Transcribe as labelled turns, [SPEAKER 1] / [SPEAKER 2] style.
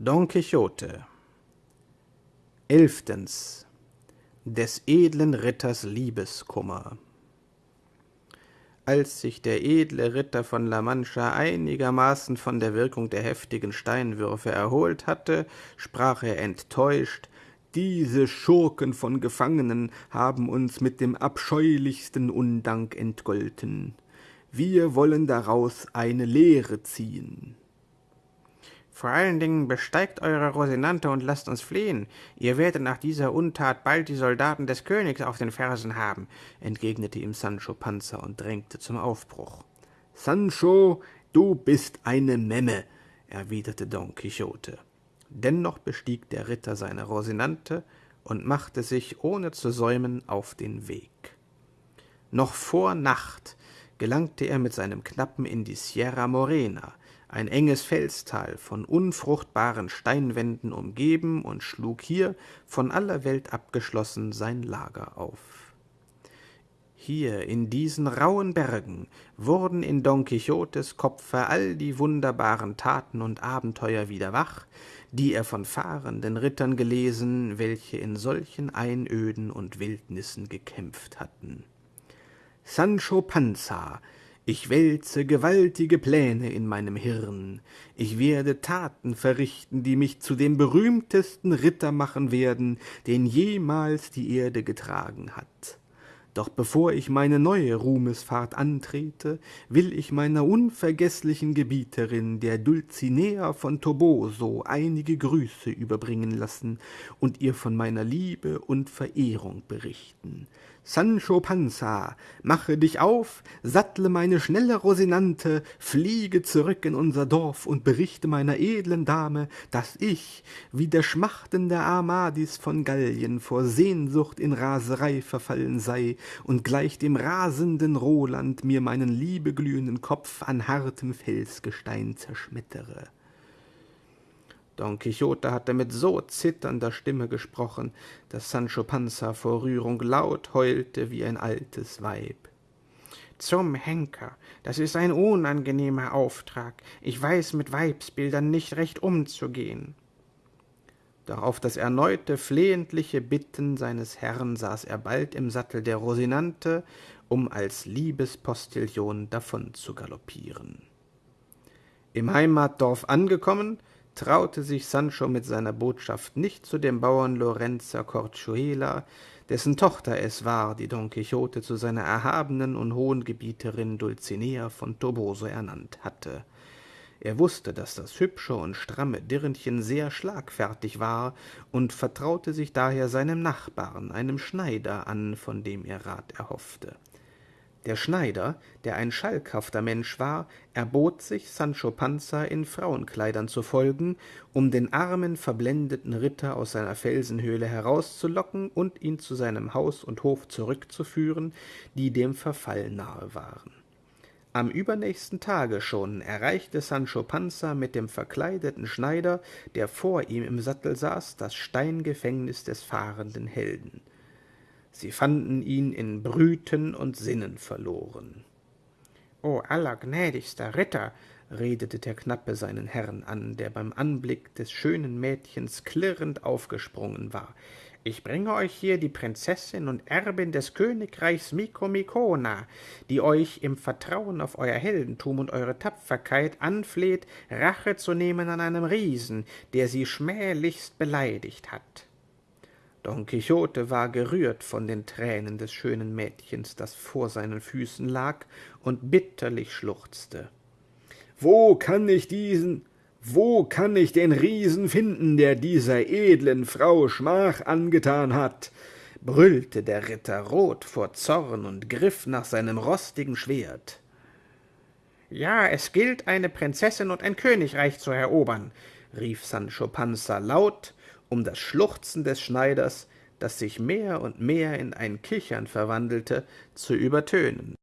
[SPEAKER 1] Don Quixote Elftens Des edlen Ritters Liebeskummer Als sich der edle Ritter von La Mancha einigermaßen von der Wirkung der heftigen Steinwürfe erholt hatte, sprach er enttäuscht, diese Schurken von Gefangenen haben uns mit dem abscheulichsten Undank entgolten. Wir wollen daraus eine Lehre ziehen.
[SPEAKER 2] Vor allen Dingen besteigt eure Rosinante und lasst uns fliehen. Ihr werdet nach dieser Untat bald die Soldaten des Königs auf den Fersen haben, entgegnete ihm Sancho Panza und drängte zum Aufbruch.
[SPEAKER 1] Sancho, du bist eine Memme, erwiderte Don Quixote. Dennoch bestieg der Ritter seine Rosinante und machte sich, ohne zu säumen, auf den Weg. Noch vor Nacht gelangte er mit seinem Knappen in die Sierra Morena, ein enges Felstal, von unfruchtbaren Steinwänden umgeben, und schlug hier, von aller Welt abgeschlossen, sein Lager auf. Hier in diesen rauen Bergen wurden in Don Quixotes Kopfe all die wunderbaren Taten und Abenteuer wieder wach, die er von fahrenden Rittern gelesen, welche in solchen Einöden und Wildnissen gekämpft hatten. Sancho Panza ich wälze gewaltige Pläne in meinem Hirn. Ich werde Taten verrichten, die mich zu dem berühmtesten Ritter machen werden, den jemals die Erde getragen hat. Doch bevor ich meine neue Ruhmesfahrt antrete, will ich meiner unvergeßlichen Gebieterin, der Dulcinea von Toboso, einige Grüße überbringen lassen und ihr von meiner Liebe und Verehrung berichten. Sancho Panza, mache dich auf, sattle meine schnelle Rosinante, fliege zurück in unser Dorf und berichte meiner edlen Dame, dass ich, wie der schmachtende Amadis von Gallien, vor Sehnsucht in Raserei verfallen sei und gleich dem rasenden Roland mir meinen liebeglühenden Kopf an hartem Felsgestein zerschmettere. Don Quixote hatte mit so zitternder Stimme gesprochen, dass Sancho Panza vor Rührung laut heulte wie ein altes Weib.
[SPEAKER 2] Zum Henker, das ist ein unangenehmer Auftrag. Ich weiß mit Weibsbildern nicht recht umzugehen.
[SPEAKER 1] Doch auf das erneute flehentliche Bitten seines Herrn saß er bald im Sattel der Rosinante, um als Liebespostillon davon zu galoppieren. Im Heimatdorf angekommen, traute sich Sancho mit seiner Botschaft nicht zu dem Bauern Lorenza Corchuela, dessen Tochter es war, die Don Quixote zu seiner erhabenen und hohen Gebieterin Dulcinea von Toboso ernannt hatte. Er wusste, dass das hübsche und stramme Dirnchen sehr schlagfertig war und vertraute sich daher seinem Nachbarn, einem Schneider, an, von dem er Rat erhoffte. Der Schneider, der ein schalkhafter Mensch war, erbot sich, Sancho Panza in Frauenkleidern zu folgen, um den armen, verblendeten Ritter aus seiner Felsenhöhle herauszulocken und ihn zu seinem Haus und Hof zurückzuführen, die dem Verfall nahe waren. Am übernächsten Tage schon erreichte Sancho Panza mit dem verkleideten Schneider, der vor ihm im Sattel saß, das Steingefängnis des fahrenden Helden. Sie fanden ihn in Brüten und Sinnen verloren.
[SPEAKER 2] »O allergnädigster Ritter«,
[SPEAKER 1] redete der Knappe seinen Herrn an, der beim Anblick des schönen Mädchens klirrend aufgesprungen war,
[SPEAKER 2] ich bringe euch hier die Prinzessin und Erbin des Königreichs Mikomikona, die euch im Vertrauen auf euer Heldentum und eure Tapferkeit anfleht, Rache zu nehmen an einem Riesen, der sie schmählichst beleidigt hat.
[SPEAKER 1] Don Quixote war gerührt von den Tränen des schönen Mädchens, das vor seinen Füßen lag und bitterlich schluchzte. »Wo kann ich diesen, wo kann ich den Riesen finden, der dieser edlen Frau Schmach angetan hat?« brüllte der Ritter rot vor Zorn und griff nach seinem rostigen Schwert.
[SPEAKER 2] »Ja, es gilt, eine Prinzessin und ein Königreich zu erobern«, rief Sancho Panza laut um das Schluchzen des Schneiders, das sich mehr und mehr in ein Kichern verwandelte, zu übertönen